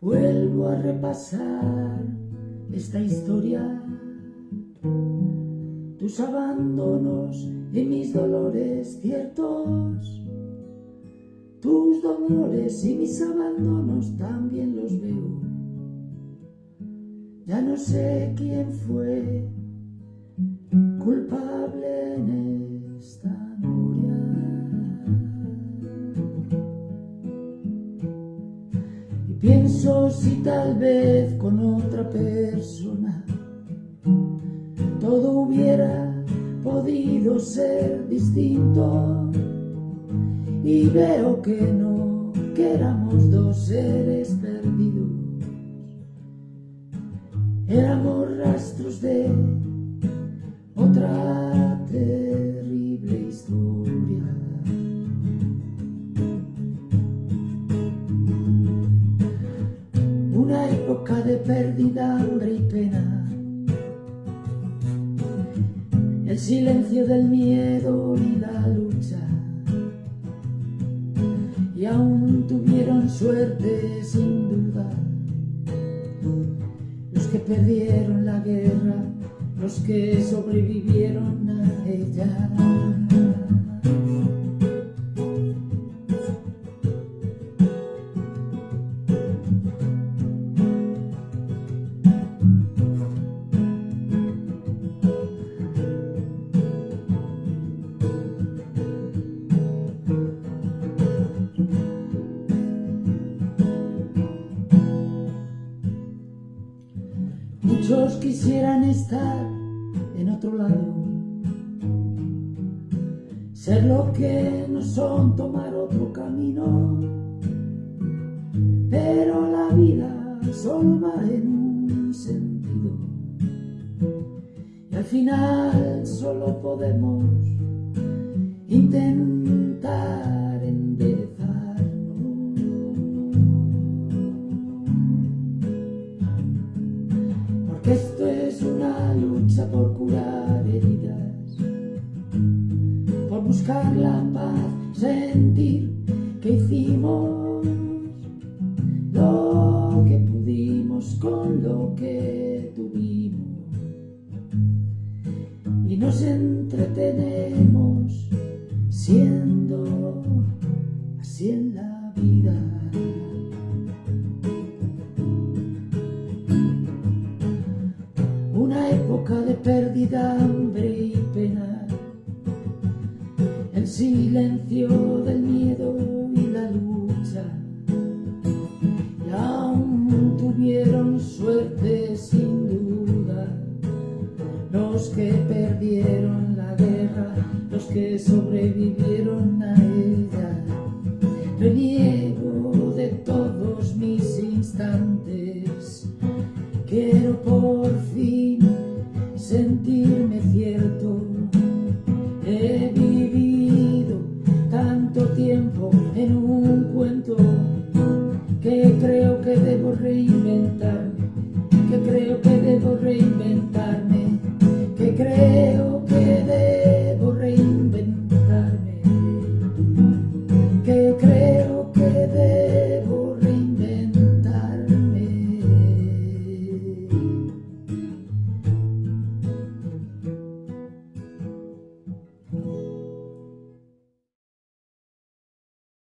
Vuelvo a repasar esta historia, tus abandonos y mis dolores ciertos, tus dolores y mis abandonos también los veo. Ya no sé quién fue culpable en esta Pienso si tal vez con otra persona todo hubiera podido ser distinto. Y veo que no, que éramos dos seres perdidos, éramos rastros de de pérdida, hambre y pena. El silencio del miedo y la lucha. Y aún tuvieron suerte sin duda. Los que perdieron la guerra, los que sobrevivieron a ella. Muchos quisieran estar en otro lado, ser lo que no son, tomar otro camino, pero la vida solo va en un sentido. Y al final solo podemos intentar por curar heridas, por buscar la paz, sentir que hicimos lo que pudimos con lo que tuvimos y nos entretenemos siendo así en la vida. De pérdida, hambre y pena, el silencio del miedo y la lucha, y aún tuvieron suerte sin duda, los que perdieron la guerra, los que sobrevivieron a ella. en un cuento que creo que debo reinventar, que creo que debo reinventarme, que creo que debo reinventarme, que creo que debo